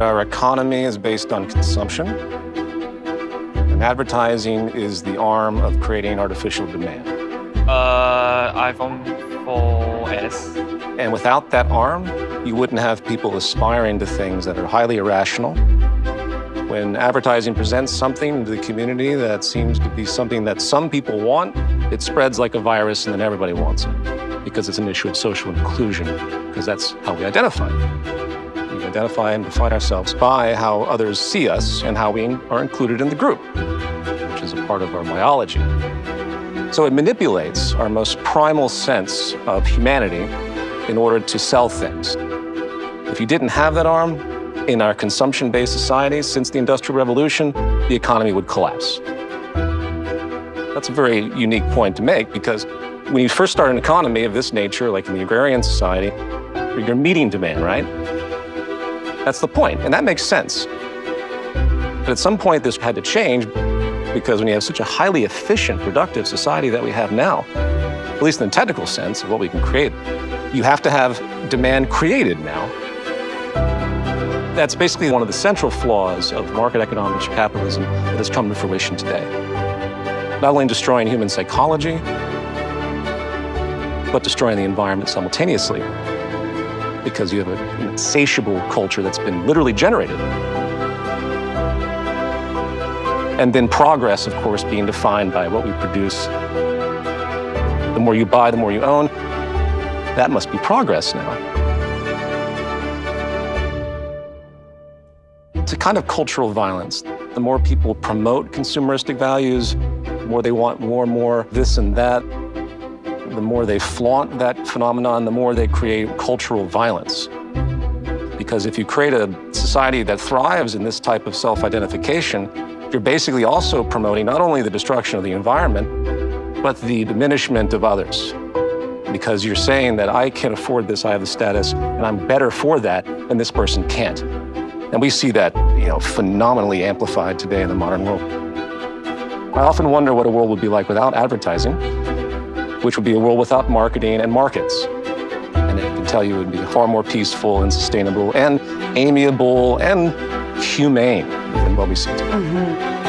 Our economy is based on consumption, and advertising is the arm of creating artificial demand. Uh, iPhone 4S. And without that arm, you wouldn't have people aspiring to things that are highly irrational. When advertising presents something to the community that seems to be something that some people want, it spreads like a virus and then everybody wants it because it's an issue of social inclusion, because that's how we identify. We identify and define ourselves by how others see us and how we are included in the group, which is a part of our biology. So it manipulates our most primal sense of humanity in order to sell things. If you didn't have that arm, in our consumption-based societies since the Industrial Revolution, the economy would collapse. That's a very unique point to make because when you first start an economy of this nature, like in the agrarian society, you're meeting demand, right? That's the point, and that makes sense. But at some point, this had to change because when you have such a highly efficient, productive society that we have now, at least in the technical sense of what we can create, you have to have demand created now. That's basically one of the central flaws of market economics or capitalism that has come to fruition today. Not only destroying human psychology, but destroying the environment simultaneously because you have an insatiable culture that's been literally generated. And then progress, of course, being defined by what we produce. The more you buy, the more you own. That must be progress now. It's a kind of cultural violence. The more people promote consumeristic values, the more they want more and more this and that, the more they flaunt that phenomenon, the more they create cultural violence. Because if you create a society that thrives in this type of self-identification, you're basically also promoting not only the destruction of the environment, but the diminishment of others. Because you're saying that I can afford this, I have the status, and I'm better for that, and this person can't. And we see that, you know, phenomenally amplified today in the modern world. I often wonder what a world would be like without advertising, which would be a world without marketing and markets. And I can tell you it would be far more peaceful and sustainable and amiable and humane than what we see today. Mm -hmm.